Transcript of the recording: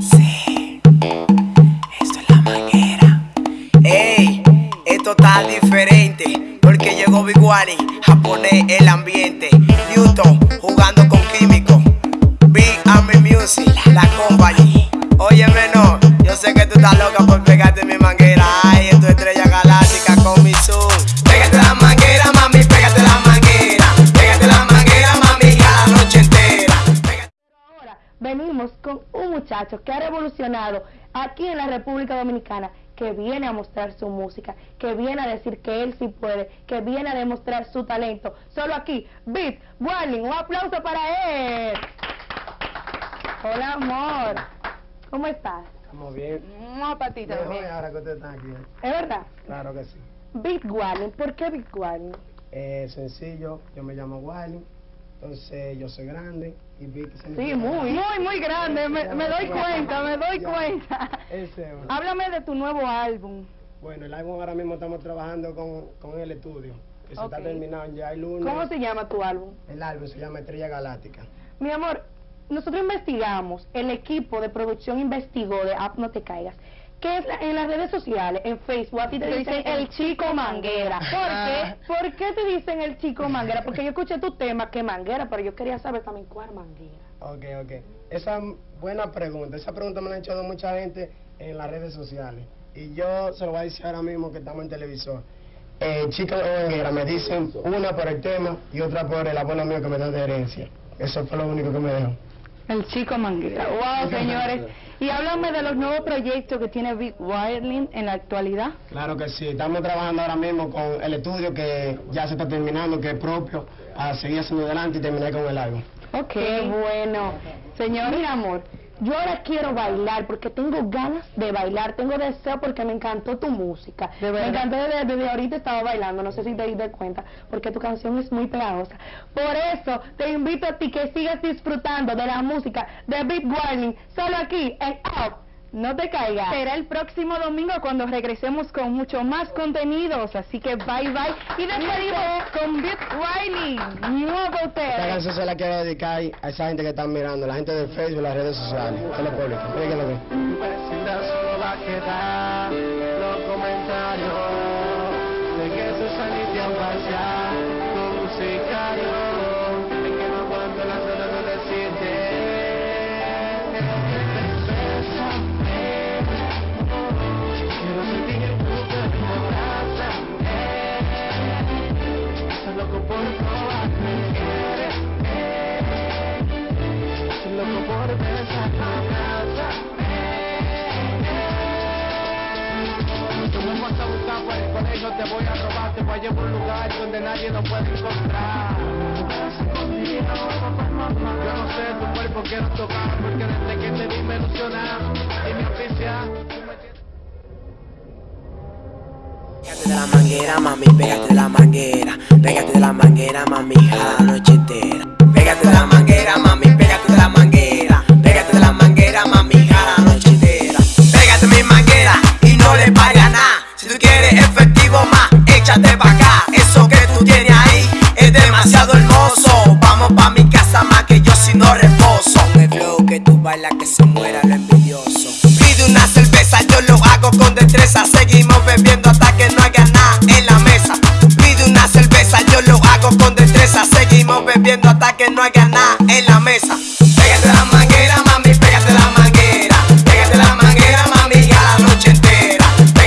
Sí, esto es la manguera. Ey, esto está diferente porque llegó Big Wally a poner el ambiente. Newton jugando con químicos. Con un muchacho que ha revolucionado aquí en la República Dominicana, que viene a mostrar su música, que viene a decir que él sí puede, que viene a demostrar su talento. Solo aquí, Beat Warning, un aplauso para él. Hola amor, ¿cómo estás? Estamos bien. Una patita Mejor también. ahora que ustedes están aquí. ¿eh? ¿Es verdad? Claro que sí. Beat Warning, ¿por qué Beat Warning? Eh, sencillo, yo me llamo Wiley, entonces yo soy grande y vi que se me Sí, muy, muy, muy grande, me, me doy cuenta, me doy Ya. cuenta. Ese, bueno. Háblame de tu nuevo álbum. Bueno, el álbum ahora mismo estamos trabajando con, con el estudio, que se está terminando ya el lunes. ¿Cómo se llama tu álbum? El álbum se llama Estrella Galáctica. Mi amor, nosotros investigamos, el equipo de producción investigó de App No Te Caigas, que es la- en las redes sociales, en Facebook, a ti te dicen el chico manguera. ¿Por qué? ¿Por qué te dicen el chico manguera? Porque yo escuché tu tema, que manguera, pero yo quería saber también cuál manguera. Ok, ok. Esa es buena pregunta. Esa pregunta me la han hecho mucha gente en las redes sociales. Y yo se lo voy a decir ahora mismo que estamos en televisor. Eh, chica manguera, me dicen una por el tema y otra por el abuelo mío que me da de herencia. Eso fue lo único que me dejó. El chico manguera. Wow, señores. Y háblame de los nuevos proyectos que tiene Big Wireless en la actualidad. Claro que sí, estamos trabajando ahora mismo con el estudio que ya se está terminando, que es propio, a seguir haciendo adelante y terminar con el álbum. Ok. Qué bueno. Señor, mi amor, yo ahora quiero bailar porque tengo ganas de bailar, tengo deseo porque me encantó tu música. me encantó desde, desde ahorita estaba bailando, no sé si te diste cuenta, porque tu canción es muy pegajosa. Por eso te invito a ti que sigas disfrutando de la música de Big Warning, solo aquí en Up. No te caigas. Será el próximo domingo cuando regresemos con mucho más contenidos, así que bye bye. Y despedimos con Big Warning. Nuevo Esta ustedes. canción se la quiero dedicar a esa gente que están mirando, la gente de Facebook, las redes sociales, lo público. Díganlo bien. Vecindad solo va a quedar los comentarios de que colegio, te voy a robar, te voy a llevar a un lugar donde nadie nos puede encontrar. Yo no sé tu cuerpo quiero tocar, porque desde que te vi me ilusiona y mi oficial. Pégate de la manguera, mami, pégate de la manguera. Pégate de la manguera, mami, a la noche entera. échate pa' acá, eso que tú tienes ahí es demasiado hermoso. Vamos pa' mi casa más que yo si no reposo. Me flow que tú bailas que se muera lo envidioso. Pide una cerveza, yo lo hago con destreza. Seguimos bebiendo hasta que no haga nada en la mesa. Pide una cerveza, yo lo hago con destreza. Seguimos bebiendo hasta que no haga nada en la mesa.